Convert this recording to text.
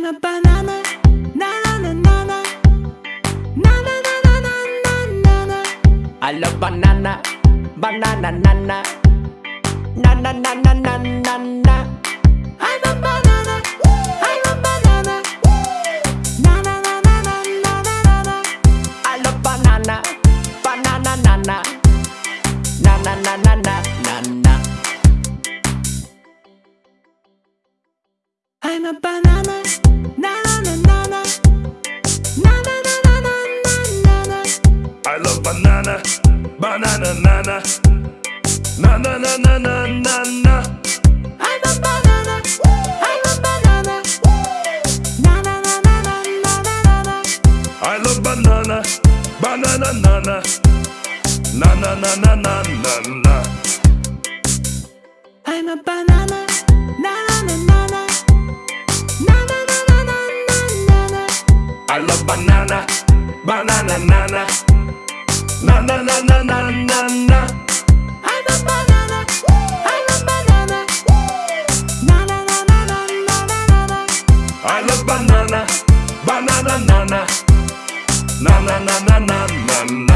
I'm a banana. Na na na na na. Na na na na na na na na. I love banana, banana, nana, na na na na na na na. I'm a banana. I'm a banana. Na na na na na na na na. I love banana, banana, nana, na na na na na na na. I'm a banana. I love banana, banana, nana, na na na na na na na. I'm a banana. I'm a banana. Na na na na na na na na. I love banana, banana, nana, na na na na na na na. I'm a banana. Na na na na na. Na na na na na na na na. I love banana, banana, nana, na na na na na na na. I'm a banana. I'm a banana. Na na na na na na na na. I love banana, banana, nana, na na na na na na na.